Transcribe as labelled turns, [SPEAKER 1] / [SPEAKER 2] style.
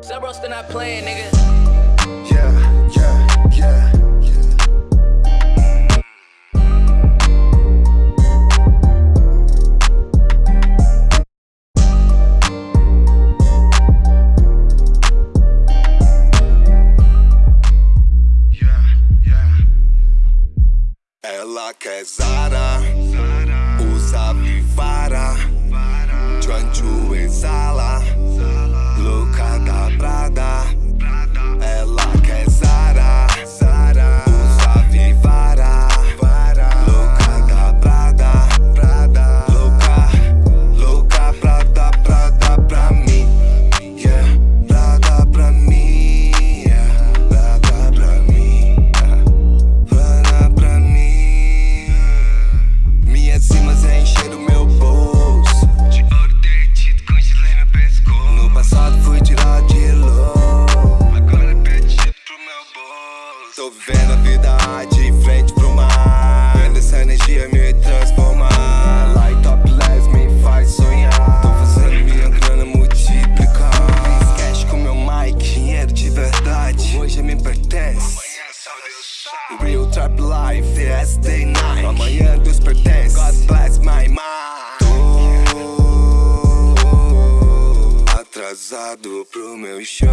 [SPEAKER 1] Zebro still not playing, nigga.
[SPEAKER 2] Yeah, yeah, yeah, yeah. Yeah, yeah. Ela quer Zara, encher o meu bolso. De ouro derretido com gelé meu pescoço. No passado fui tirado de low Agora pede pro meu bolso. Tô vivendo a vida de frente pro mar. Vendo essa energia me transformar. Light top less me faz sonhar. Tô fazendo minha grana multiplicar. Cash com meu mic, dinheiro de verdade. Hoje me pertence. Real Trap Life, the day night. Amanhã Deus atrasado pro meu show